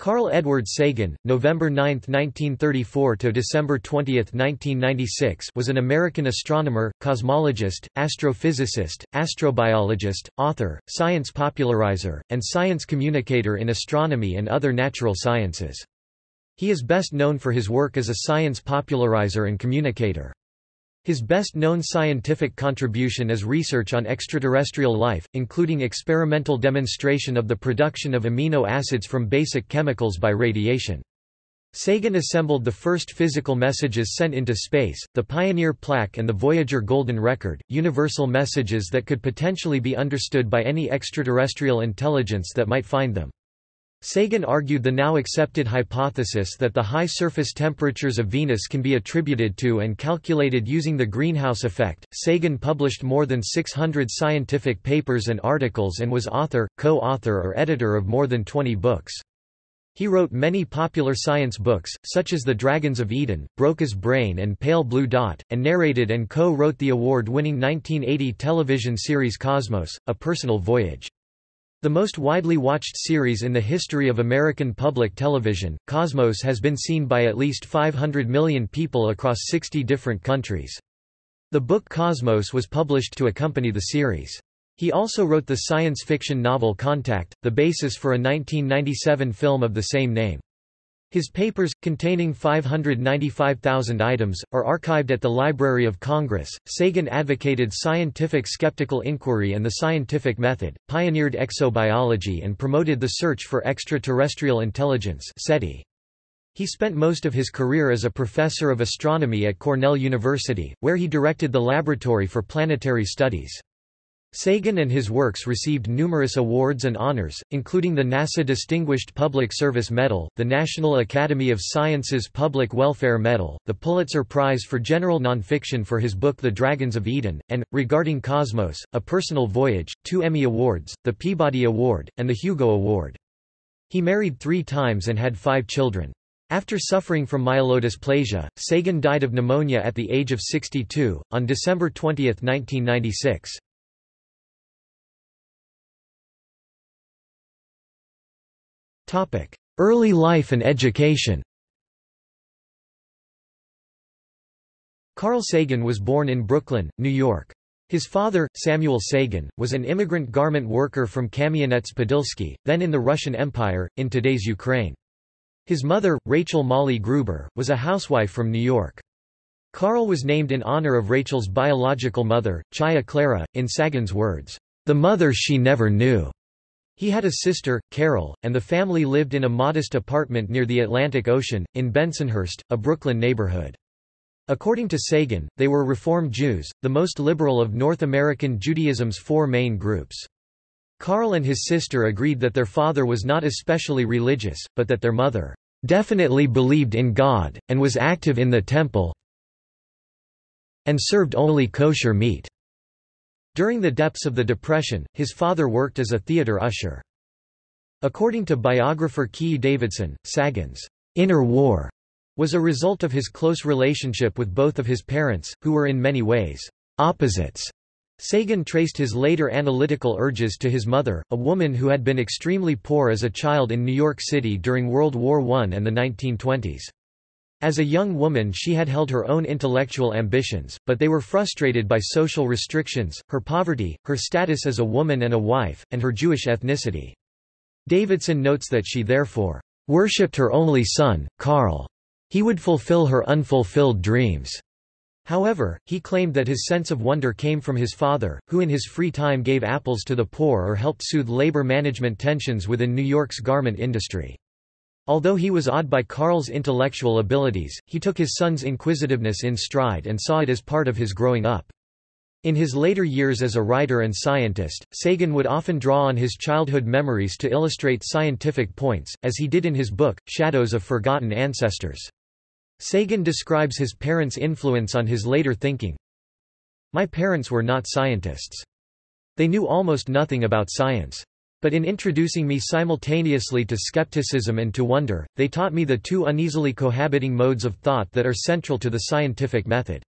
Carl Edward Sagan, November 9, 1934 to December 20, 1996, was an American astronomer, cosmologist, astrophysicist, astrobiologist, author, science popularizer, and science communicator in astronomy and other natural sciences. He is best known for his work as a science popularizer and communicator. His best-known scientific contribution is research on extraterrestrial life, including experimental demonstration of the production of amino acids from basic chemicals by radiation. Sagan assembled the first physical messages sent into space, the Pioneer plaque and the Voyager Golden Record, universal messages that could potentially be understood by any extraterrestrial intelligence that might find them. Sagan argued the now accepted hypothesis that the high surface temperatures of Venus can be attributed to and calculated using the greenhouse effect. Sagan published more than 600 scientific papers and articles and was author, co-author or editor of more than 20 books. He wrote many popular science books, such as The Dragons of Eden, Broca's Brain and Pale Blue Dot, and narrated and co-wrote the award-winning 1980 television series Cosmos, A Personal Voyage. The most widely watched series in the history of American public television, Cosmos has been seen by at least 500 million people across 60 different countries. The book Cosmos was published to accompany the series. He also wrote the science fiction novel Contact, the basis for a 1997 film of the same name. His papers, containing 595,000 items, are archived at the Library of Congress. Sagan advocated scientific skeptical inquiry and the scientific method, pioneered exobiology, and promoted the search for extraterrestrial intelligence. SETI. He spent most of his career as a professor of astronomy at Cornell University, where he directed the Laboratory for Planetary Studies. Sagan and his works received numerous awards and honors, including the NASA Distinguished Public Service Medal, the National Academy of Sciences Public Welfare Medal, the Pulitzer Prize for General Nonfiction for his book The Dragons of Eden, and, regarding Cosmos, A Personal Voyage, two Emmy Awards, the Peabody Award, and the Hugo Award. He married three times and had five children. After suffering from myelodysplasia, Sagan died of pneumonia at the age of 62, on December 20, 1996. Early life and education Carl Sagan was born in Brooklyn, New York. His father, Samuel Sagan, was an immigrant garment worker from Kamianets-Podilsky, then in the Russian Empire, in today's Ukraine. His mother, Rachel Molly Gruber, was a housewife from New York. Carl was named in honor of Rachel's biological mother, Chaya Clara, in Sagan's words, "...the mother she never knew." He had a sister, Carol, and the family lived in a modest apartment near the Atlantic Ocean, in Bensonhurst, a Brooklyn neighborhood. According to Sagan, they were Reform Jews, the most liberal of North American Judaism's four main groups. Carl and his sister agreed that their father was not especially religious, but that their mother definitely believed in God, and was active in the temple and served only kosher meat. During the depths of the Depression, his father worked as a theater usher. According to biographer Keay Davidson, Sagan's inner war was a result of his close relationship with both of his parents, who were in many ways opposites. Sagan traced his later analytical urges to his mother, a woman who had been extremely poor as a child in New York City during World War I and the 1920s. As a young woman she had held her own intellectual ambitions, but they were frustrated by social restrictions, her poverty, her status as a woman and a wife, and her Jewish ethnicity. Davidson notes that she therefore worshipped her only son, Carl. He would fulfill her unfulfilled dreams. However, he claimed that his sense of wonder came from his father, who in his free time gave apples to the poor or helped soothe labor management tensions within New York's garment industry. Although he was awed by Carl's intellectual abilities, he took his son's inquisitiveness in stride and saw it as part of his growing up. In his later years as a writer and scientist, Sagan would often draw on his childhood memories to illustrate scientific points, as he did in his book, Shadows of Forgotten Ancestors. Sagan describes his parents' influence on his later thinking. My parents were not scientists. They knew almost nothing about science. But in introducing me simultaneously to skepticism and to wonder, they taught me the two uneasily cohabiting modes of thought that are central to the scientific method.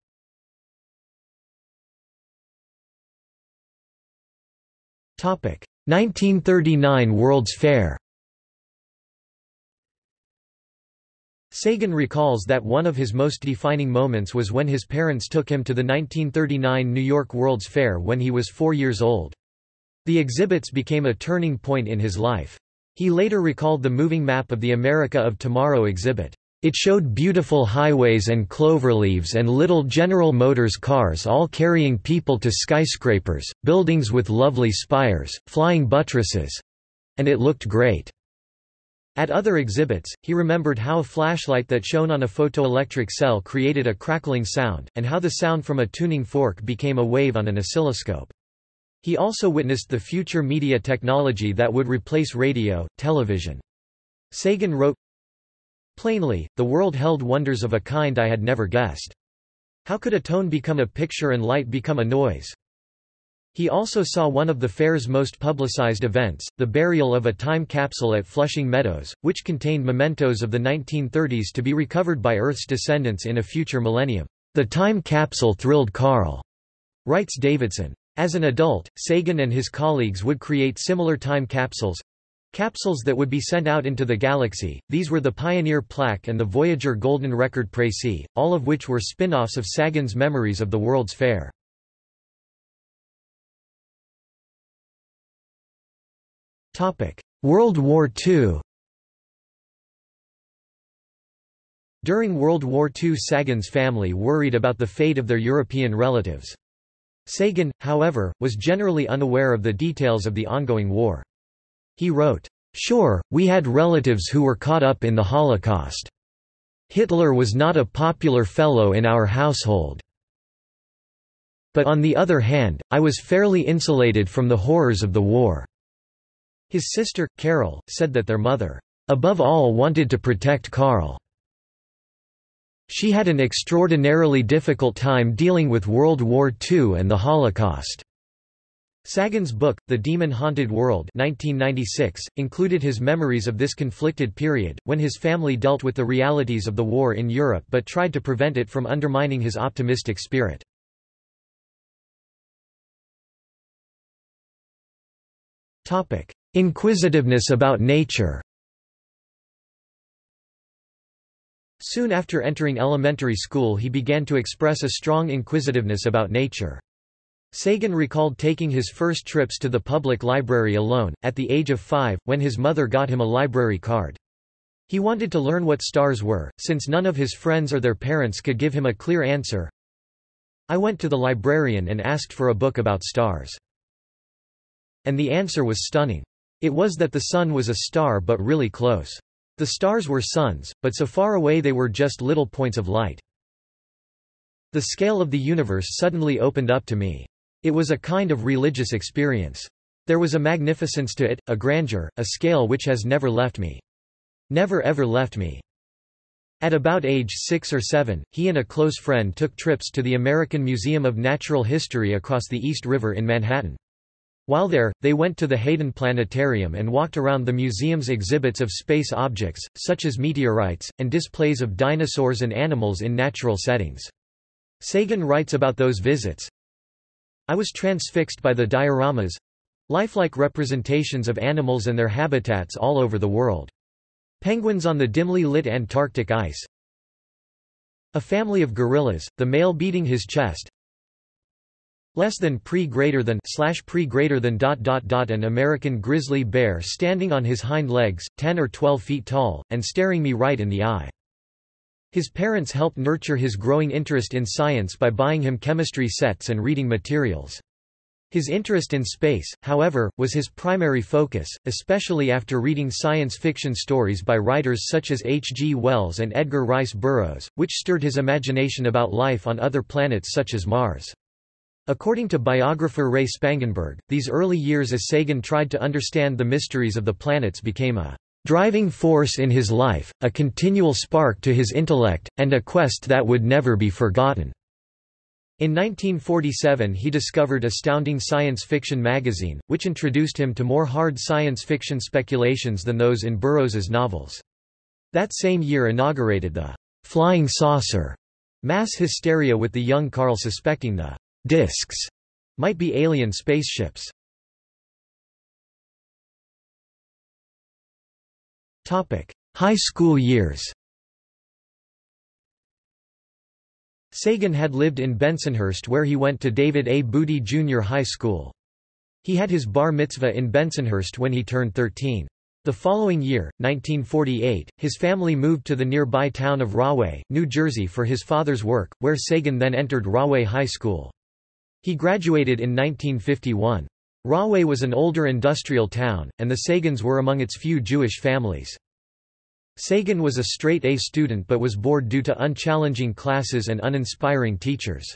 Topic: 1939 World's Fair. Sagan recalls that one of his most defining moments was when his parents took him to the 1939 New York World's Fair when he was four years old. The exhibits became a turning point in his life. He later recalled the moving map of the America of Tomorrow exhibit. It showed beautiful highways and cloverleaves and little General Motors cars all carrying people to skyscrapers, buildings with lovely spires, flying buttresses. And it looked great. At other exhibits, he remembered how a flashlight that shone on a photoelectric cell created a crackling sound, and how the sound from a tuning fork became a wave on an oscilloscope. He also witnessed the future media technology that would replace radio, television. Sagan wrote, Plainly, the world held wonders of a kind I had never guessed. How could a tone become a picture and light become a noise? He also saw one of the fair's most publicized events, the burial of a time capsule at Flushing Meadows, which contained mementos of the 1930s to be recovered by Earth's descendants in a future millennium. The time capsule thrilled Carl, writes Davidson. As an adult, Sagan and his colleagues would create similar time capsules capsules that would be sent out into the galaxy. These were the Pioneer Plaque and the Voyager Golden Record Précis, all of which were spin-offs of Sagan's memories of the World's Fair. World War II During World War II Sagan's family worried about the fate of their European relatives. Sagan, however, was generally unaware of the details of the ongoing war. He wrote, Sure, we had relatives who were caught up in the Holocaust. Hitler was not a popular fellow in our household. But on the other hand, I was fairly insulated from the horrors of the war. His sister, Carol, said that their mother, above all wanted to protect Carl. She had an extraordinarily difficult time dealing with World War II and the Holocaust. Sagan's book, The Demon-Haunted World 1996, included his memories of this conflicted period, when his family dealt with the realities of the war in Europe but tried to prevent it from undermining his optimistic spirit. Inquisitiveness about nature Soon after entering elementary school he began to express a strong inquisitiveness about nature. Sagan recalled taking his first trips to the public library alone, at the age of five, when his mother got him a library card. He wanted to learn what stars were, since none of his friends or their parents could give him a clear answer. I went to the librarian and asked for a book about stars. And the answer was stunning. It was that the sun was a star but really close. The stars were suns, but so far away they were just little points of light. The scale of the universe suddenly opened up to me. It was a kind of religious experience. There was a magnificence to it, a grandeur, a scale which has never left me. Never ever left me. At about age six or seven, he and a close friend took trips to the American Museum of Natural History across the East River in Manhattan. While there, they went to the Hayden Planetarium and walked around the museum's exhibits of space objects, such as meteorites, and displays of dinosaurs and animals in natural settings. Sagan writes about those visits, I was transfixed by the dioramas lifelike representations of animals and their habitats all over the world. Penguins on the dimly lit Antarctic ice. A family of gorillas, the male beating his chest, less than pre greater than slash pre greater than dot dot dot an American grizzly bear standing on his hind legs, 10 or 12 feet tall, and staring me right in the eye. His parents helped nurture his growing interest in science by buying him chemistry sets and reading materials. His interest in space, however, was his primary focus, especially after reading science fiction stories by writers such as H. G. Wells and Edgar Rice Burroughs, which stirred his imagination about life on other planets such as Mars. According to biographer Ray Spangenberg, these early years as Sagan tried to understand the mysteries of the planets became a driving force in his life, a continual spark to his intellect, and a quest that would never be forgotten. In 1947 he discovered Astounding Science Fiction magazine, which introduced him to more hard science fiction speculations than those in Burroughs's novels. That same year inaugurated the «flying saucer» mass hysteria with the young Carl suspecting the Discs might be alien spaceships. Topic: High school years. Sagan had lived in Bensonhurst where he went to David A. Boody Jr. High School. He had his bar mitzvah in Bensonhurst when he turned 13. The following year, 1948, his family moved to the nearby town of Rahway, New Jersey for his father's work, where Sagan then entered Rahway High School. He graduated in 1951. Rahway was an older industrial town, and the Sagans were among its few Jewish families. Sagan was a straight-A student but was bored due to unchallenging classes and uninspiring teachers.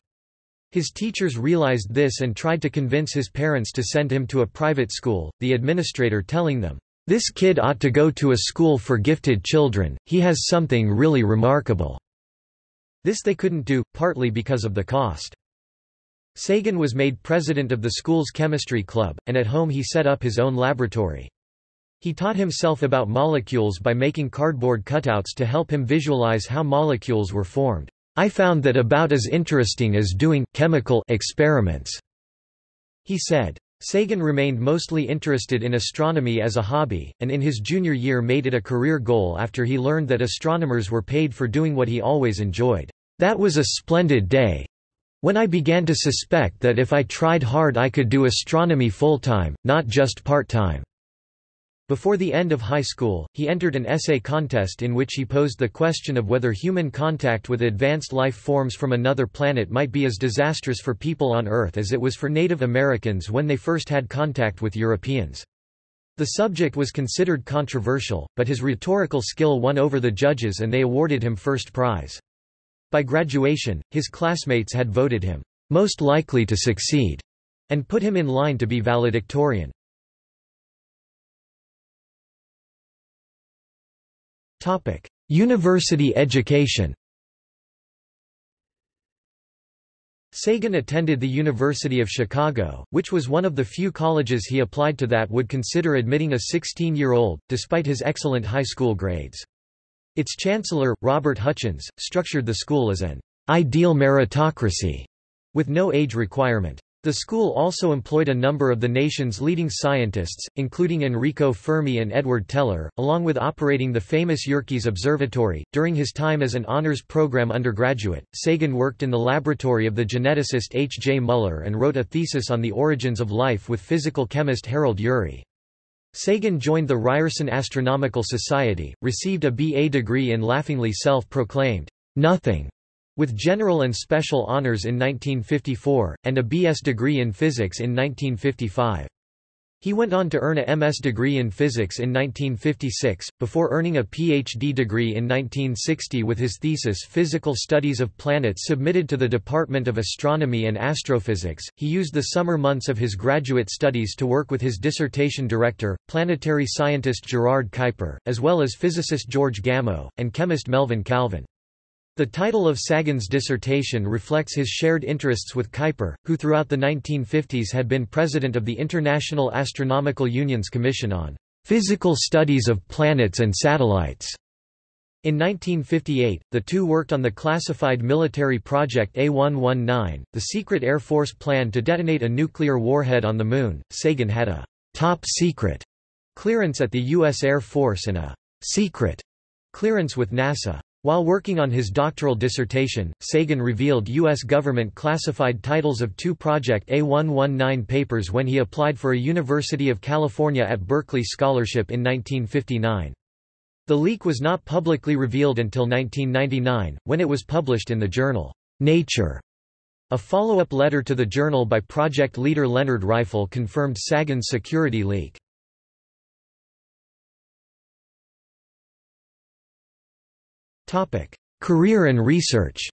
His teachers realized this and tried to convince his parents to send him to a private school, the administrator telling them, "'This kid ought to go to a school for gifted children, he has something really remarkable." This they couldn't do, partly because of the cost. Sagan was made president of the school's chemistry club, and at home he set up his own laboratory. He taught himself about molecules by making cardboard cutouts to help him visualize how molecules were formed. I found that about as interesting as doing chemical experiments, he said. Sagan remained mostly interested in astronomy as a hobby, and in his junior year made it a career goal after he learned that astronomers were paid for doing what he always enjoyed. That was a splendid day. When I began to suspect that if I tried hard I could do astronomy full-time, not just part-time. Before the end of high school, he entered an essay contest in which he posed the question of whether human contact with advanced life forms from another planet might be as disastrous for people on Earth as it was for Native Americans when they first had contact with Europeans. The subject was considered controversial, but his rhetorical skill won over the judges and they awarded him first prize. By graduation, his classmates had voted him most likely to succeed and put him in line to be valedictorian. Topic: University education Sagan attended the University of Chicago, which was one of the few colleges he applied to that would consider admitting a 16-year-old, despite his excellent high school grades. Its chancellor, Robert Hutchins, structured the school as an ideal meritocracy, with no age requirement. The school also employed a number of the nation's leading scientists, including Enrico Fermi and Edward Teller, along with operating the famous Yerkes Observatory. During his time as an honors program undergraduate, Sagan worked in the laboratory of the geneticist H. J. Muller and wrote a thesis on the origins of life with physical chemist Harold Urey. Sagan joined the Ryerson Astronomical Society, received a B.A. degree in laughingly self-proclaimed nothing with general and special honors in 1954, and a B.S. degree in physics in 1955. He went on to earn a MS degree in physics in 1956, before earning a Ph.D. degree in 1960 with his thesis Physical Studies of Planets submitted to the Department of Astronomy and Astrophysics. He used the summer months of his graduate studies to work with his dissertation director, planetary scientist Gerard Kuiper, as well as physicist George Gamow, and chemist Melvin Calvin. The title of Sagan's dissertation reflects his shared interests with Kuiper, who throughout the 1950s had been president of the International Astronomical Union's Commission on Physical Studies of Planets and Satellites. In 1958, the two worked on the classified military project A119, the secret Air Force plan to detonate a nuclear warhead on the Moon. Sagan had a top secret clearance at the U.S. Air Force and a secret clearance with NASA. While working on his doctoral dissertation, Sagan revealed U.S. government classified titles of two Project A119 papers when he applied for a University of California at Berkeley scholarship in 1959. The leak was not publicly revealed until 1999, when it was published in the journal Nature. A follow-up letter to the journal by project leader Leonard Reiffel confirmed Sagan's security leak. Career and research.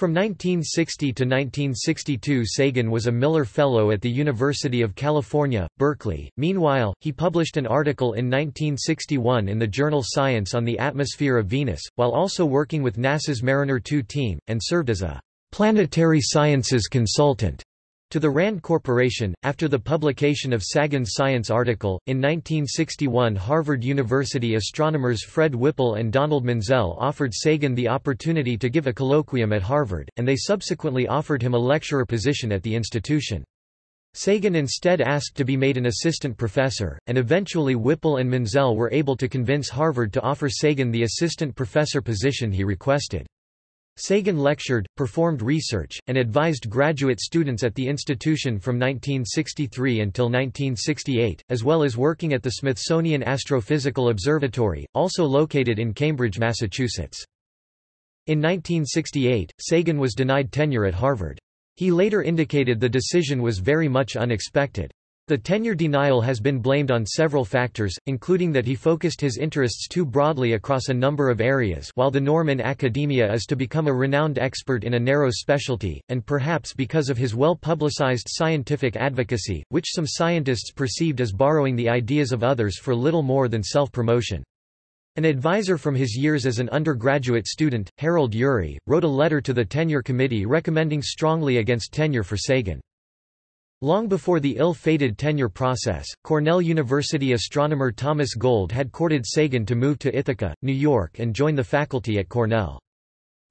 From 1960 to 1962 Sagan was a Miller Fellow at the University of California, Berkeley. Meanwhile, he published an article in 1961 in the journal Science on the atmosphere of Venus, while also working with NASA's Mariner 2 team, and served as a planetary sciences consultant to the RAND Corporation, after the publication of Sagan's science article, in 1961 Harvard University astronomers Fred Whipple and Donald Menzel offered Sagan the opportunity to give a colloquium at Harvard, and they subsequently offered him a lecturer position at the institution. Sagan instead asked to be made an assistant professor, and eventually Whipple and Menzel were able to convince Harvard to offer Sagan the assistant professor position he requested. Sagan lectured, performed research, and advised graduate students at the institution from 1963 until 1968, as well as working at the Smithsonian Astrophysical Observatory, also located in Cambridge, Massachusetts. In 1968, Sagan was denied tenure at Harvard. He later indicated the decision was very much unexpected. The tenure denial has been blamed on several factors, including that he focused his interests too broadly across a number of areas while the norm in academia is to become a renowned expert in a narrow specialty, and perhaps because of his well-publicized scientific advocacy, which some scientists perceived as borrowing the ideas of others for little more than self-promotion. An advisor from his years as an undergraduate student, Harold Urey, wrote a letter to the tenure committee recommending strongly against tenure for Sagan. Long before the ill-fated tenure process, Cornell University astronomer Thomas Gold had courted Sagan to move to Ithaca, New York and join the faculty at Cornell.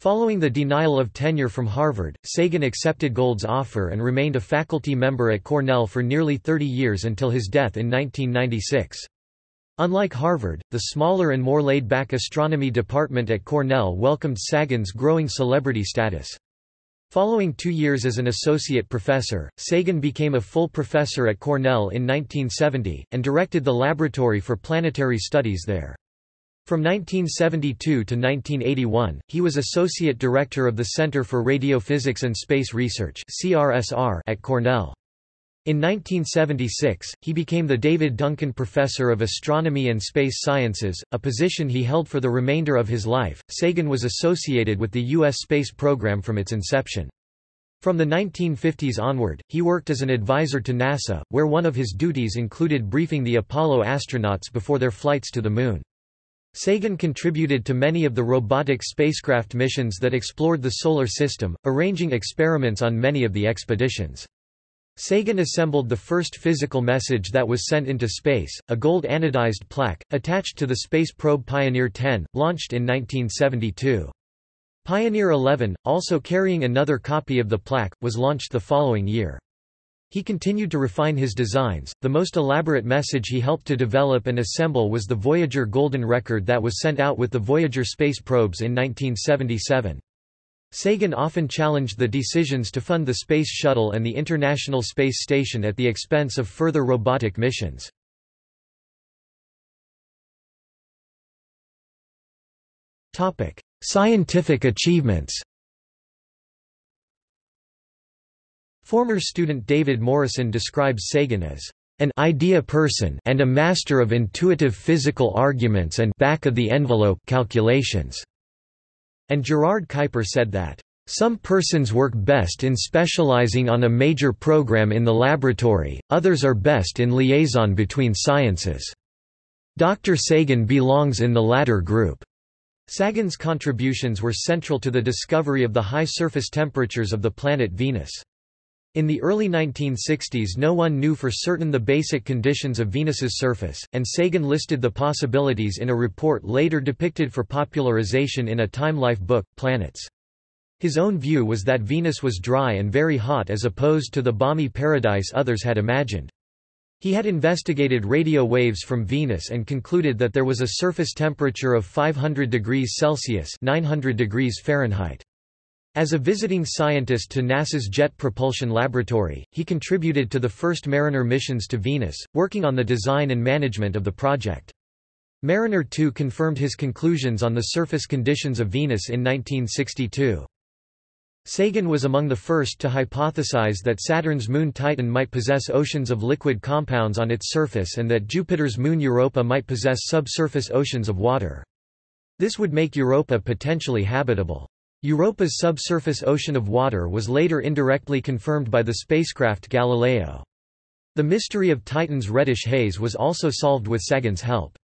Following the denial of tenure from Harvard, Sagan accepted Gold's offer and remained a faculty member at Cornell for nearly 30 years until his death in 1996. Unlike Harvard, the smaller and more laid-back astronomy department at Cornell welcomed Sagan's growing celebrity status. Following two years as an associate professor, Sagan became a full professor at Cornell in 1970, and directed the Laboratory for Planetary Studies there. From 1972 to 1981, he was associate director of the Center for Radiophysics and Space Research at Cornell. In 1976, he became the David Duncan Professor of Astronomy and Space Sciences, a position he held for the remainder of his life. Sagan was associated with the U.S. space program from its inception. From the 1950s onward, he worked as an advisor to NASA, where one of his duties included briefing the Apollo astronauts before their flights to the Moon. Sagan contributed to many of the robotic spacecraft missions that explored the Solar System, arranging experiments on many of the expeditions. Sagan assembled the first physical message that was sent into space, a gold anodized plaque, attached to the space probe Pioneer 10, launched in 1972. Pioneer 11, also carrying another copy of the plaque, was launched the following year. He continued to refine his designs. The most elaborate message he helped to develop and assemble was the Voyager Golden Record that was sent out with the Voyager space probes in 1977. Sagan often challenged the decisions to fund the Space Shuttle and the International Space Station at the expense of further robotic missions. Scientific achievements Former student David Morrison describes Sagan as an idea person and a master of intuitive physical arguments and back-of-the-envelope calculations. And Gerard Kuiper said that, "...some persons work best in specializing on a major program in the laboratory, others are best in liaison between sciences. Dr. Sagan belongs in the latter group." Sagan's contributions were central to the discovery of the high surface temperatures of the planet Venus. In the early 1960s no one knew for certain the basic conditions of Venus's surface, and Sagan listed the possibilities in a report later depicted for popularization in a Time Life book, Planets. His own view was that Venus was dry and very hot as opposed to the balmy paradise others had imagined. He had investigated radio waves from Venus and concluded that there was a surface temperature of 500 degrees Celsius 900 degrees Fahrenheit. As a visiting scientist to NASA's Jet Propulsion Laboratory, he contributed to the first Mariner missions to Venus, working on the design and management of the project. Mariner 2 confirmed his conclusions on the surface conditions of Venus in 1962. Sagan was among the first to hypothesize that Saturn's moon Titan might possess oceans of liquid compounds on its surface and that Jupiter's moon Europa might possess subsurface oceans of water. This would make Europa potentially habitable. Europa's subsurface ocean of water was later indirectly confirmed by the spacecraft Galileo. The mystery of Titan's reddish haze was also solved with Sagan's help.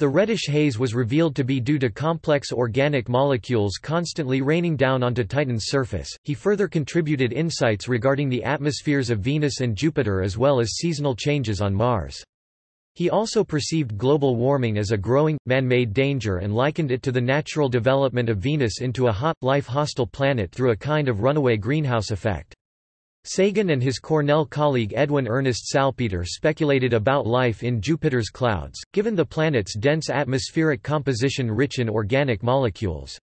The reddish haze was revealed to be due to complex organic molecules constantly raining down onto Titan's surface. He further contributed insights regarding the atmospheres of Venus and Jupiter as well as seasonal changes on Mars. He also perceived global warming as a growing, man-made danger and likened it to the natural development of Venus into a hot, life-hostile planet through a kind of runaway greenhouse effect. Sagan and his Cornell colleague Edwin Ernest Salpeter speculated about life in Jupiter's clouds, given the planet's dense atmospheric composition rich in organic molecules.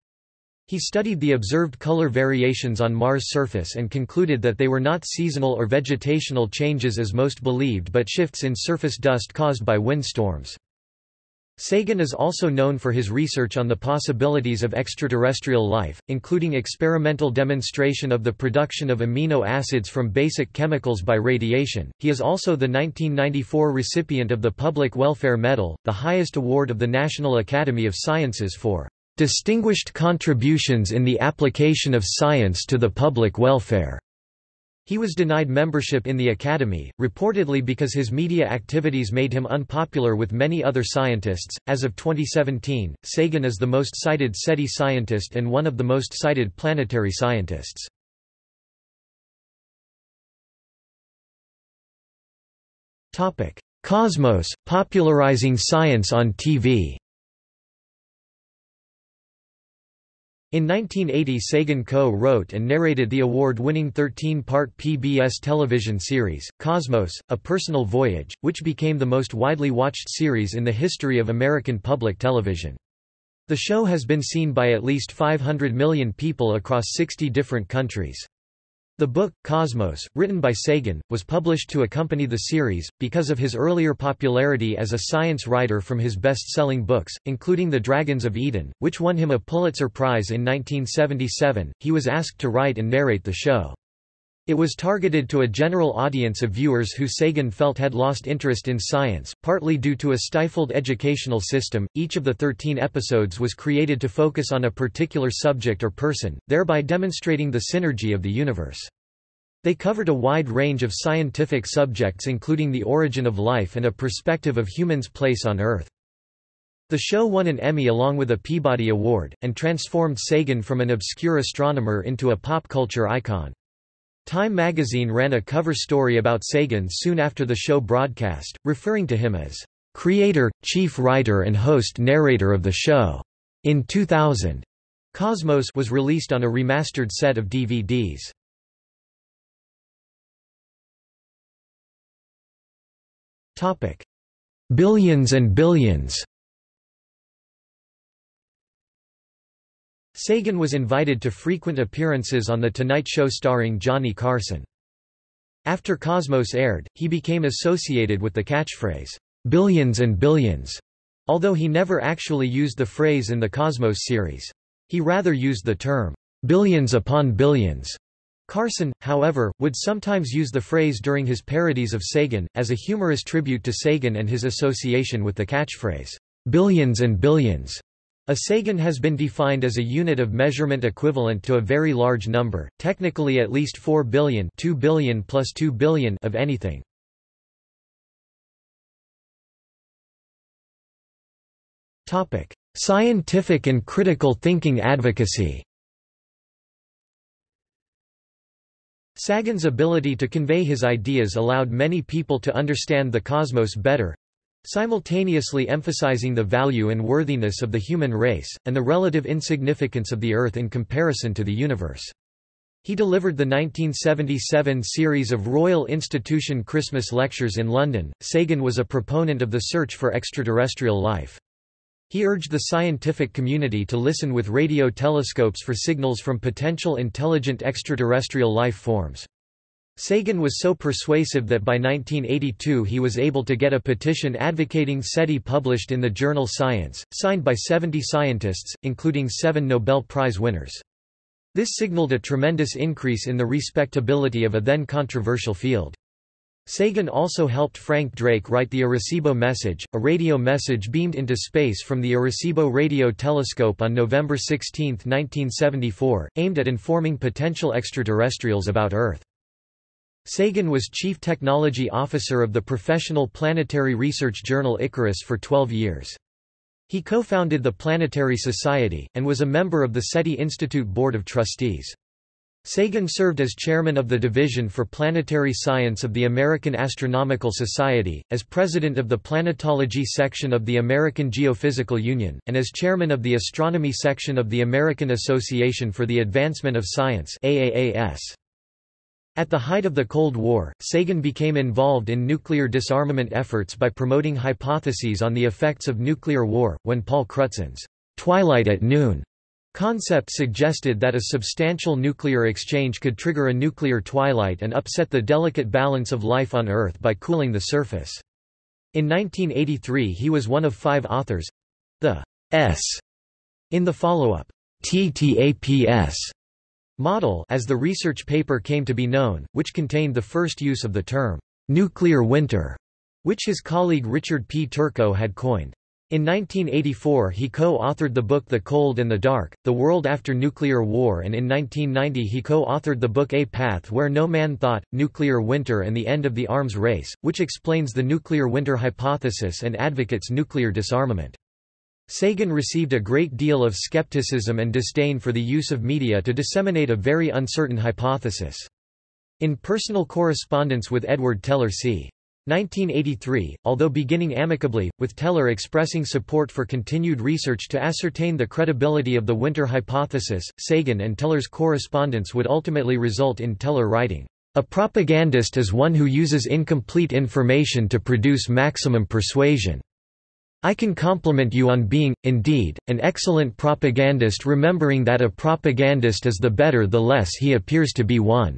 He studied the observed color variations on Mars' surface and concluded that they were not seasonal or vegetational changes as most believed but shifts in surface dust caused by windstorms. Sagan is also known for his research on the possibilities of extraterrestrial life, including experimental demonstration of the production of amino acids from basic chemicals by radiation. He is also the 1994 recipient of the Public Welfare Medal, the highest award of the National Academy of Sciences for distinguished contributions in the application of science to the public welfare. He was denied membership in the Academy, reportedly because his media activities made him unpopular with many other scientists. As of 2017, Sagan is the most cited SETI scientist and one of the most cited planetary scientists. Cosmos, popularizing science on TV. In 1980 Sagan co-wrote and narrated the award-winning 13-part PBS television series, Cosmos, A Personal Voyage, which became the most widely watched series in the history of American public television. The show has been seen by at least 500 million people across 60 different countries. The book, Cosmos, written by Sagan, was published to accompany the series, because of his earlier popularity as a science writer from his best-selling books, including The Dragons of Eden, which won him a Pulitzer Prize in 1977, he was asked to write and narrate the show. It was targeted to a general audience of viewers who Sagan felt had lost interest in science, partly due to a stifled educational system. Each of the 13 episodes was created to focus on a particular subject or person, thereby demonstrating the synergy of the universe. They covered a wide range of scientific subjects including the origin of life and a perspective of humans' place on Earth. The show won an Emmy along with a Peabody Award, and transformed Sagan from an obscure astronomer into a pop culture icon. Time magazine ran a cover story about Sagan soon after the show broadcast, referring to him as creator, chief writer and host narrator of the show. In 2000, Cosmos was released on a remastered set of DVDs. Topic: Billions and Billions. Sagan was invited to frequent appearances on The Tonight Show starring Johnny Carson. After Cosmos aired, he became associated with the catchphrase, "'Billions and Billions'", although he never actually used the phrase in the Cosmos series. He rather used the term, "'billions upon billions'". Carson, however, would sometimes use the phrase during his parodies of Sagan, as a humorous tribute to Sagan and his association with the catchphrase, "'Billions and Billions'". A Sagan has been defined as a unit of measurement equivalent to a very large number, technically at least 4 billion 2 billion plus 2 billion of anything. Topic: Scientific and critical thinking advocacy Sagan's ability to convey his ideas allowed many people to understand the cosmos better, simultaneously emphasizing the value and worthiness of the human race, and the relative insignificance of the Earth in comparison to the universe. He delivered the 1977 series of Royal Institution Christmas lectures in London. Sagan was a proponent of the search for extraterrestrial life. He urged the scientific community to listen with radio telescopes for signals from potential intelligent extraterrestrial life forms. Sagan was so persuasive that by 1982 he was able to get a petition advocating SETI published in the journal Science, signed by 70 scientists, including seven Nobel Prize winners. This signaled a tremendous increase in the respectability of a then controversial field. Sagan also helped Frank Drake write the Arecibo message, a radio message beamed into space from the Arecibo Radio Telescope on November 16, 1974, aimed at informing potential extraterrestrials about Earth. Sagan was Chief Technology Officer of the professional planetary research journal Icarus for 12 years. He co-founded the Planetary Society, and was a member of the SETI Institute Board of Trustees. Sagan served as chairman of the Division for Planetary Science of the American Astronomical Society, as president of the Planetology section of the American Geophysical Union, and as chairman of the Astronomy section of the American Association for the Advancement of Science AAAS. At the height of the Cold War, Sagan became involved in nuclear disarmament efforts by promoting hypotheses on the effects of nuclear war, when Paul Crutzen's twilight at noon concept suggested that a substantial nuclear exchange could trigger a nuclear twilight and upset the delicate balance of life on Earth by cooling the surface. In 1983 he was one of five authors—the S in the follow-up, TTAPS model as the research paper came to be known, which contained the first use of the term, nuclear winter, which his colleague Richard P. Turco had coined. In 1984 he co-authored the book The Cold and the Dark, The World After Nuclear War and in 1990 he co-authored the book A Path Where No Man Thought, Nuclear Winter and the End of the Arms Race, which explains the nuclear winter hypothesis and advocates nuclear disarmament. Sagan received a great deal of skepticism and disdain for the use of media to disseminate a very uncertain hypothesis. In personal correspondence with Edward Teller c. 1983, although beginning amicably, with Teller expressing support for continued research to ascertain the credibility of the winter hypothesis, Sagan and Teller's correspondence would ultimately result in Teller writing, "...a propagandist is one who uses incomplete information to produce maximum persuasion." I can compliment you on being, indeed, an excellent propagandist remembering that a propagandist is the better the less he appears to be one.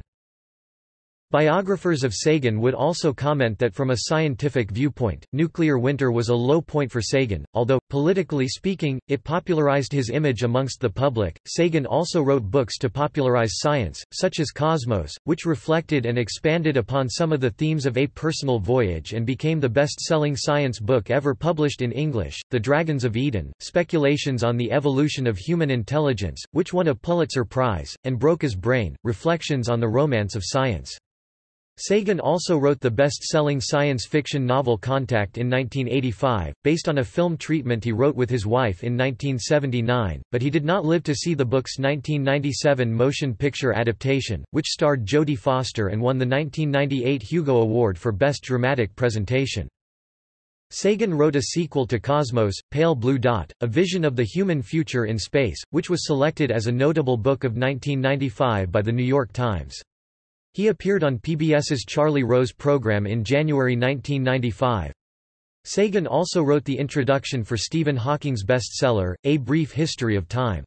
Biographers of Sagan would also comment that from a scientific viewpoint, nuclear winter was a low point for Sagan, although, politically speaking, it popularized his image amongst the public. Sagan also wrote books to popularize science, such as Cosmos, which reflected and expanded upon some of the themes of A Personal Voyage and became the best-selling science book ever published in English, The Dragons of Eden, Speculations on the Evolution of Human Intelligence, which won a Pulitzer Prize, and Broca's Brain, Reflections on the Romance of Science. Sagan also wrote the best-selling science fiction novel Contact in 1985, based on a film treatment he wrote with his wife in 1979, but he did not live to see the book's 1997 motion picture adaptation, which starred Jodie Foster and won the 1998 Hugo Award for Best Dramatic Presentation. Sagan wrote a sequel to Cosmos, Pale Blue Dot, a vision of the human future in space, which was selected as a notable book of 1995 by The New York Times. He appeared on PBS's Charlie Rose program in January 1995. Sagan also wrote the introduction for Stephen Hawking's bestseller, A Brief History of Time.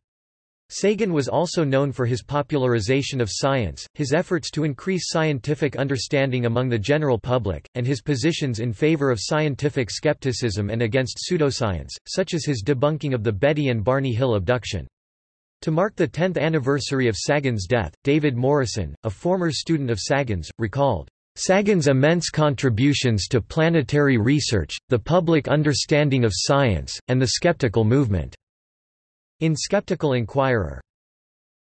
Sagan was also known for his popularization of science, his efforts to increase scientific understanding among the general public, and his positions in favor of scientific skepticism and against pseudoscience, such as his debunking of the Betty and Barney Hill abduction. To mark the 10th anniversary of Sagan's death, David Morrison, a former student of Sagan's, recalled, Sagan's immense contributions to planetary research, the public understanding of science, and the skeptical movement." In Skeptical Inquirer.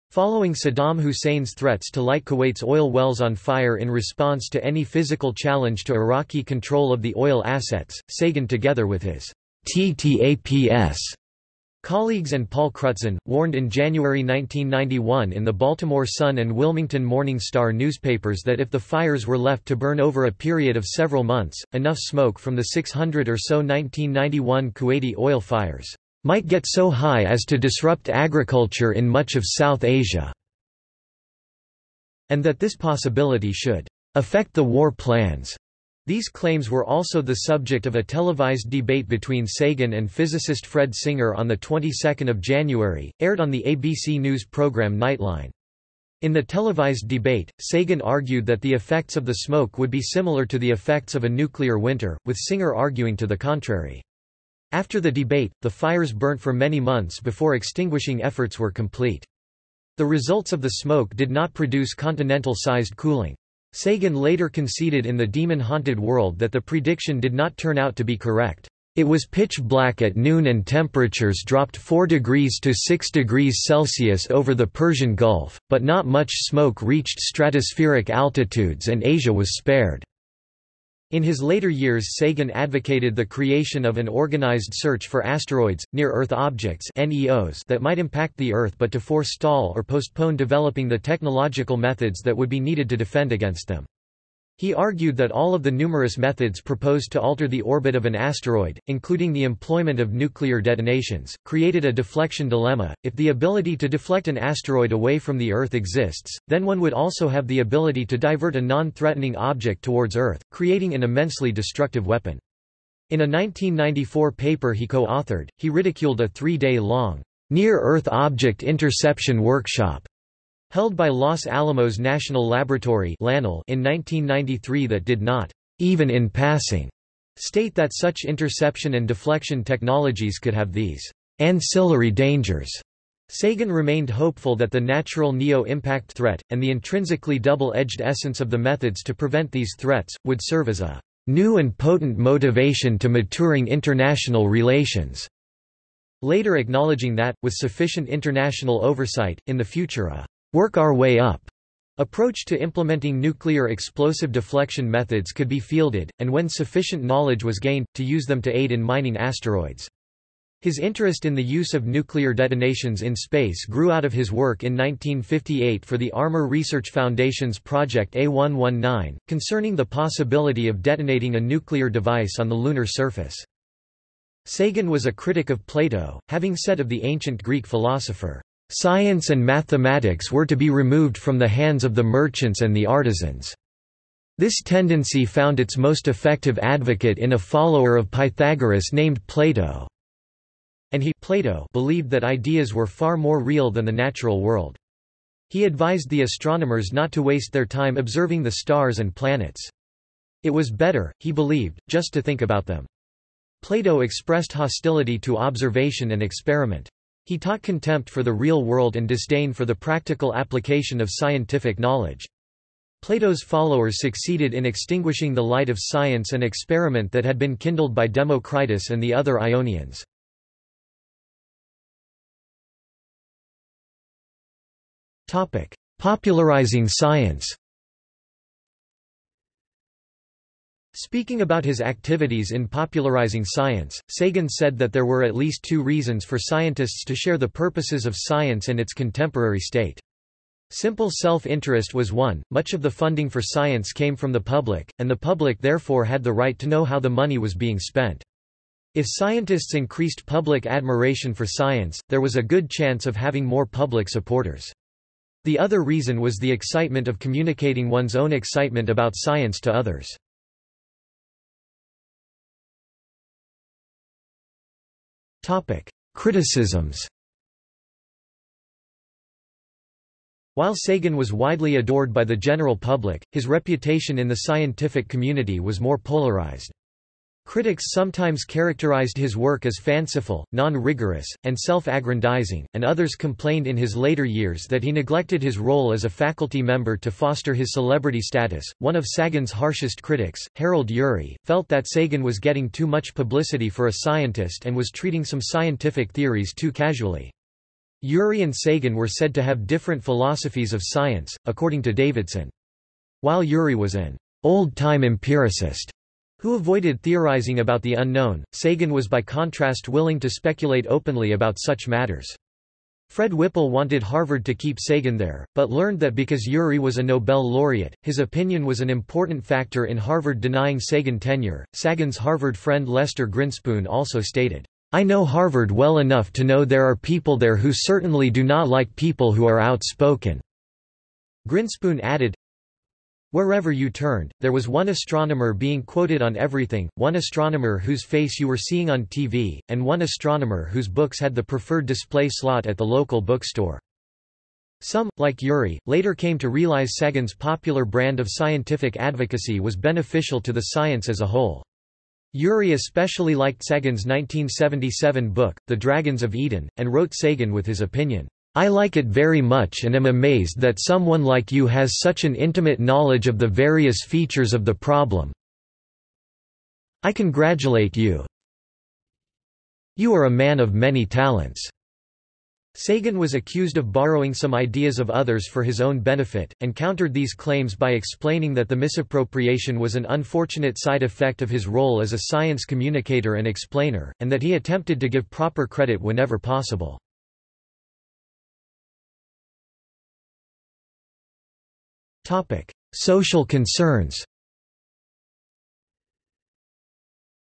Following Saddam Hussein's threats to light Kuwait's oil wells on fire in response to any physical challenge to Iraqi control of the oil assets, Sagan together with his TTAPS Colleagues and Paul Crutzen, warned in January 1991 in the Baltimore Sun and Wilmington Morning Star newspapers that if the fires were left to burn over a period of several months, enough smoke from the 600 or so 1991 Kuwaiti oil fires might get so high as to disrupt agriculture in much of South Asia, and that this possibility should affect the war plans these claims were also the subject of a televised debate between Sagan and physicist Fred Singer on the 22nd of January, aired on the ABC News program Nightline. In the televised debate, Sagan argued that the effects of the smoke would be similar to the effects of a nuclear winter, with Singer arguing to the contrary. After the debate, the fires burnt for many months before extinguishing efforts were complete. The results of the smoke did not produce continental-sized cooling. Sagan later conceded in The Demon-Haunted World that the prediction did not turn out to be correct. It was pitch black at noon and temperatures dropped 4 degrees to 6 degrees Celsius over the Persian Gulf, but not much smoke reached stratospheric altitudes and Asia was spared. In his later years Sagan advocated the creation of an organized search for asteroids, near-Earth objects NEOs that might impact the Earth but to forestall or postpone developing the technological methods that would be needed to defend against them. He argued that all of the numerous methods proposed to alter the orbit of an asteroid, including the employment of nuclear detonations, created a deflection dilemma. If the ability to deflect an asteroid away from the Earth exists, then one would also have the ability to divert a non-threatening object towards Earth, creating an immensely destructive weapon. In a 1994 paper he co-authored, he ridiculed a three-day-long, Near-Earth Object Interception Workshop held by Los Alamos National Laboratory in 1993 that did not, even in passing, state that such interception and deflection technologies could have these ancillary dangers. Sagan remained hopeful that the natural NEO-impact threat, and the intrinsically double-edged essence of the methods to prevent these threats, would serve as a new and potent motivation to maturing international relations, later acknowledging that, with sufficient international oversight, in the future a work our way up approach to implementing nuclear explosive deflection methods could be fielded, and when sufficient knowledge was gained, to use them to aid in mining asteroids. His interest in the use of nuclear detonations in space grew out of his work in 1958 for the Armour Research Foundation's Project A119, concerning the possibility of detonating a nuclear device on the lunar surface. Sagan was a critic of Plato, having said of the ancient Greek philosopher, Science and mathematics were to be removed from the hands of the merchants and the artisans. This tendency found its most effective advocate in a follower of Pythagoras named Plato. And he Plato believed that ideas were far more real than the natural world. He advised the astronomers not to waste their time observing the stars and planets. It was better, he believed, just to think about them. Plato expressed hostility to observation and experiment. He taught contempt for the real world and disdain for the practical application of scientific knowledge. Plato's followers succeeded in extinguishing the light of science and experiment that had been kindled by Democritus and the other Ionians. Popularizing science Speaking about his activities in popularizing science, Sagan said that there were at least two reasons for scientists to share the purposes of science and its contemporary state. Simple self-interest was one, much of the funding for science came from the public, and the public therefore had the right to know how the money was being spent. If scientists increased public admiration for science, there was a good chance of having more public supporters. The other reason was the excitement of communicating one's own excitement about science to others. Topic: Criticisms. While Sagan was widely adored by the general public, his reputation in the scientific community was more polarized. Critics sometimes characterized his work as fanciful, non-rigorous, and self-aggrandizing, and others complained in his later years that he neglected his role as a faculty member to foster his celebrity status. One of Sagan's harshest critics, Harold Urey, felt that Sagan was getting too much publicity for a scientist and was treating some scientific theories too casually. Urey and Sagan were said to have different philosophies of science, according to Davidson. While Urey was an old-time empiricist, who avoided theorizing about the unknown, Sagan was by contrast willing to speculate openly about such matters. Fred Whipple wanted Harvard to keep Sagan there, but learned that because Urey was a Nobel laureate, his opinion was an important factor in Harvard denying Sagan tenure. Sagan's Harvard friend Lester Grinspoon also stated, I know Harvard well enough to know there are people there who certainly do not like people who are outspoken. Grinspoon added, Wherever you turned, there was one astronomer being quoted on everything, one astronomer whose face you were seeing on TV, and one astronomer whose books had the preferred display slot at the local bookstore. Some, like Urey, later came to realize Sagan's popular brand of scientific advocacy was beneficial to the science as a whole. Urey especially liked Sagan's 1977 book, The Dragons of Eden, and wrote Sagan with his opinion. I like it very much and am amazed that someone like you has such an intimate knowledge of the various features of the problem. I congratulate you. You are a man of many talents. Sagan was accused of borrowing some ideas of others for his own benefit, and countered these claims by explaining that the misappropriation was an unfortunate side effect of his role as a science communicator and explainer, and that he attempted to give proper credit whenever possible. Topic: Social concerns.